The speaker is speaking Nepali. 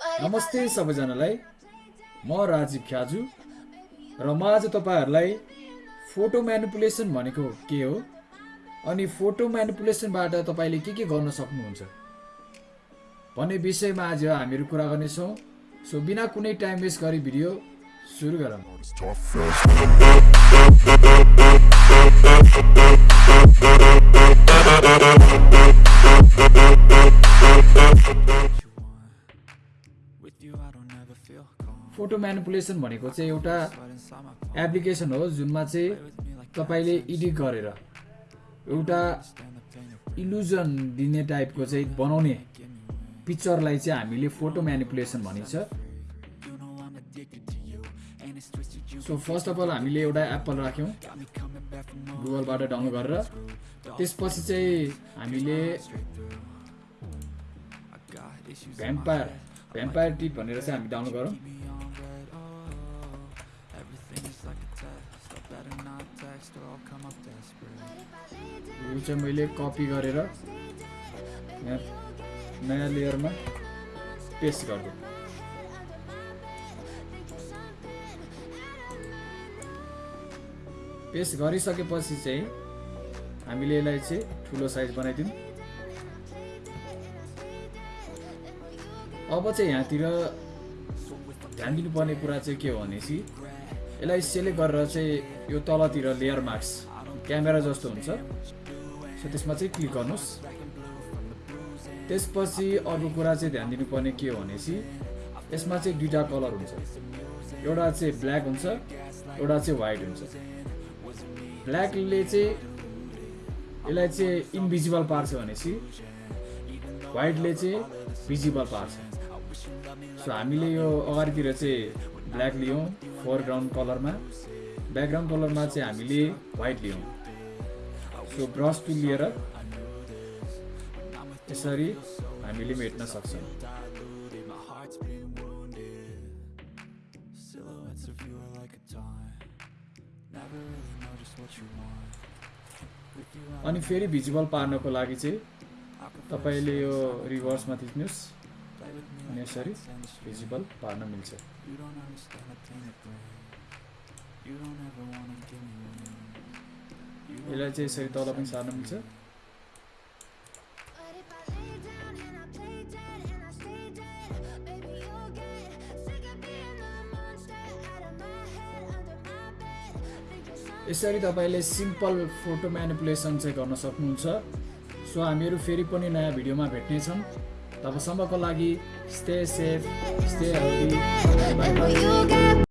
नमस्ते सबैजनालाई। म राजीव ख्याजु र म आज तपाईँहरूलाई फोटो म्यानिपुलेसन भनेको के हो? अनि फोटो म्यानिपुलेसनबाट तपाईँले के के गर्न सक्नुहुन्छ? भन्ने विषयमा आज हामीहरू कुरा गर्नेछौँ। सो बिना कुनै टाइम वेस्ट गरी भिडियो सुरु गरौँ। फोटो म्यानिपुलेसन भनेको चाहिँ एउटा एप्लिकेसन हो जुनमा चाहिँ तपाईँले एडिट गरेर एउटा इल्युजन दिने टाइपको चाहिँ बनाउने पिक्चरलाई चाहिँ हामीले फोटो म्यानिपुलेसन भनिन्छ। सो फर्स्ट अफ अल हामीले एउटा एप्पल राख्यौँ गुगलबाट डाउनलोड गरेर। त्यसपछि चाहिँ हामीले भ्याम्पायर भ्याम्पायर टिप भनेर चाहिँ हामी डाउनलोड गरौँ यो चाहिँ मैले कपी गरेर यहाँ नयाँ लेयरमा पेस्ट गरिदिएँ। पेस्ट गरिसकेपछि चाहिँ हामीले यसलाई चाहिँ ठुलो साइज बनाइदिउँ। अब चाहिँ यहाँतिर ध्यान दिनुपर्ने कुरा चाहिँ के हो भनेपछि यसलाई सेलेक्ट गरेर चाहिँ यो तलतिर लेयर मार्क्स क्यामेरा जस्तो हुन्छ। सो त्यसमा चाहिँ क्लिक गर्नुहोस्। त्यसपछि अर्को कुरा चाहिँ ध्यान दिनुपर्ने के हो भनेपछि यसमा चाहिँ दुइटा कलर हुन्छ। एउटा चाहिँ ब्ल्याक हुन्छ एउटा चाहिँ वाइट हुन्छ। ब्ल्याकले चाहिँ यसलाई चाहिँ इन्भिजिबल पार्छ भनेपछि वाइटले चाहिँ भिजिबल पार्छ। सो हामीले यो अगाडितिर चाहिँ ब्ल्याक लियौँ फोरग्राउन्ड कलरमा ब्याकग्राउन्ड कलरमा चाहिँ हामीले वाइट लियौँ। सो ब्रस टुल लिएर यसरी हामीले मेट्न सक्छौँ। अनि फेरि भिजुअल पार्नको लागि चाहिँ तपाईँले यो रिभर्समा थिच्नुहोस्। अनि यसरी भिजिबल पार्न मिल्छ यसलाई चाहिँ यसरी तल पनि सार्न मिल्छ यसरी तपाईँले सिम्पल फोटो म्यानिपुलेसन चाहिँ गर्न सक्नुहुन्छ सो हामीहरू फेरि पनि नयाँ भिडियोमा भेट्नेछौँ तबसम्मको लागि स्टे सेफ स्टे हेल्दी